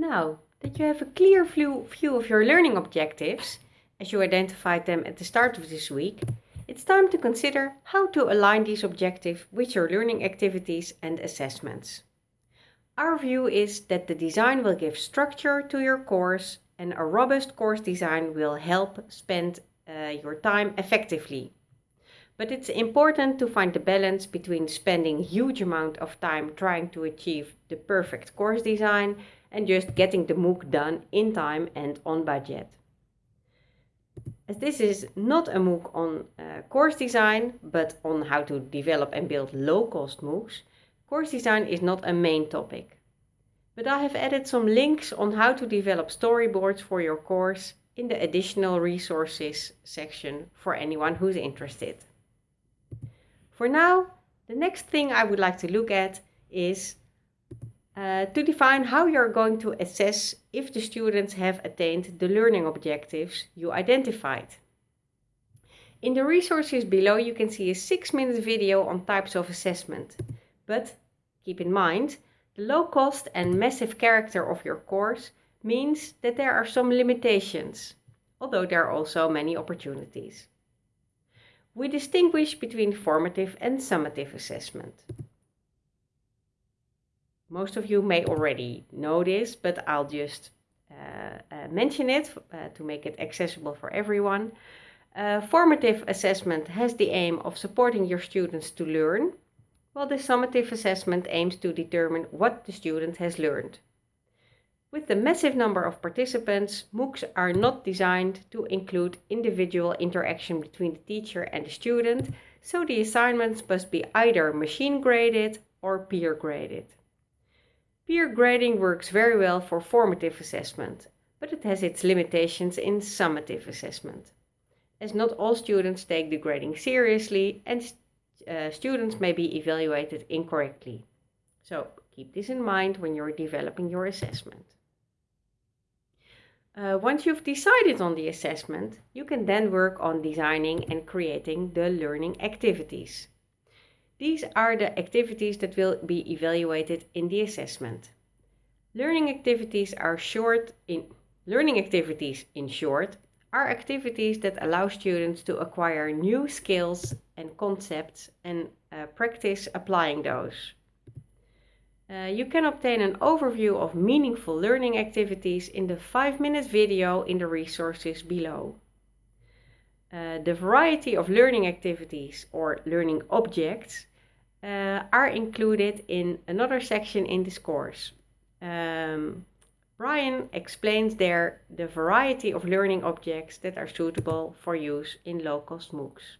Now that you have a clear view, of your learning objectives, as you identified them at the start of this week, it's time to consider how to align these objectives with your learning activities and assessments. Our view is that the design will give structure to your course and a robust course design will help spend uh, your time effectively. But it's important to find the balance between spending huge amount of time trying to achieve the perfect course design and just getting the MOOC done in time and on budget. As this is not a MOOC on uh, course design, but on how to develop and build low-cost MOOCs, course design is not a main topic. But I have added some links on how to develop storyboards for your course in the additional resources section for anyone who's interested. For now, the next thing I would like to look at is uh, to define how you're going to assess if the students have attained the learning objectives you identified. In the resources below you can see a 6 minute video on types of assessment. But keep in mind, the low cost and massive character of your course means that there are some limitations, although there are also many opportunities. We distinguish between formative and summative assessment. Most of you may already know this, but I'll just uh, uh, mention it uh, to make it accessible for everyone. Uh, formative assessment has the aim of supporting your students to learn, while the summative assessment aims to determine what the student has learned. With the massive number of participants, MOOCs are not designed to include individual interaction between the teacher and the student, so the assignments must be either machine graded or peer graded. Peer grading works very well for formative assessment, but it has its limitations in summative assessment, as not all students take the grading seriously and uh, students may be evaluated incorrectly. So keep this in mind when you're developing your assessment. Uh, once you've decided on the assessment, you can then work on designing and creating the learning activities. These are the activities that will be evaluated in the assessment. Learning activities are short in learning activities in short are activities that allow students to acquire new skills and concepts and uh, practice applying those. Uh, you can obtain an overview of meaningful learning activities in the 5 minute video in the resources below. Uh, the variety of learning activities or learning objects uh, are included in another section in this course. Um, Brian explains there the variety of learning objects that are suitable for use in low-cost MOOCs.